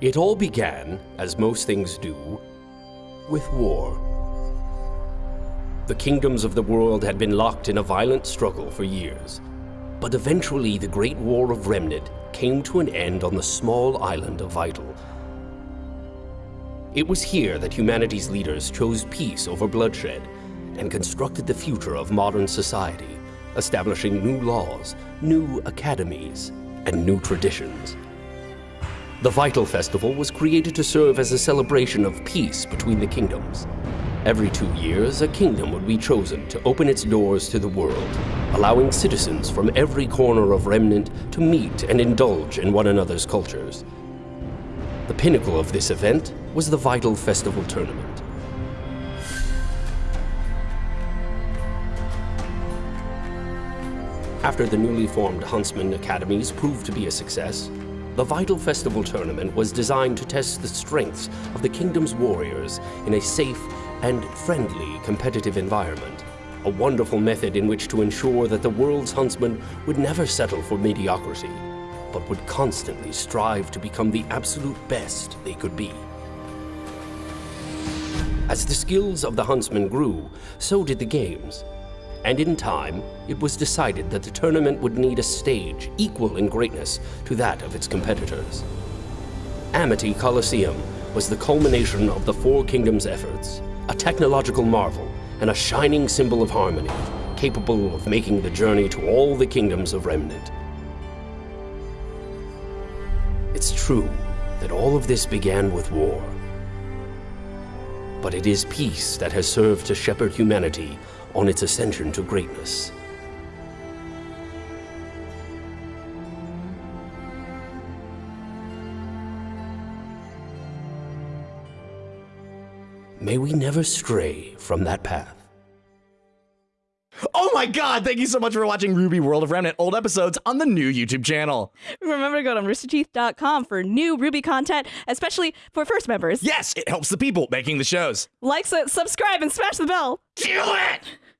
It all began, as most things do, with war. The kingdoms of the world had been locked in a violent struggle for years. But eventually, the Great War of Remnant came to an end on the small island of Vytal. It was here that humanity's leaders chose peace over bloodshed and constructed the future of modern society, establishing new laws, new academies, and new traditions. The Vytal Festival was created to serve as a celebration of peace between the kingdoms. Every two years, a kingdom would be chosen to open its doors to the world, allowing citizens from every corner of Remnant to meet and indulge in one another's cultures. The pinnacle of this event was the Vytal Festival Tournament. After the newly formed Huntsman Academies proved to be a success, the Vytal Festival Tournament was designed to test the strengths of the kingdom's warriors in a safe and friendly competitive environment. A wonderful method in which to ensure that the world's huntsmen would never settle for mediocrity, but would constantly strive to become the absolute best they could be. As the skills of the huntsmen grew, so did the games. And in time, it was decided that the tournament would need a stage equal in greatness to that of its competitors. Amity Coliseum was the culmination of the Four Kingdoms' efforts, a technological marvel and a shining symbol of harmony, capable of making the journey to all the kingdoms of Remnant. It's true that all of this began with war. But it is peace that has served to shepherd humanity on its ascension to greatness. May we never stray from that path. Oh my god, thank you so much for watching RWBY World of Remnant old episodes on the new YouTube channel. Remember to go to roosterteeth.com for new RWBY content, especially for first members. Yes, it helps the people making the shows. Like, su- subscribe, and smash the bell. Do it!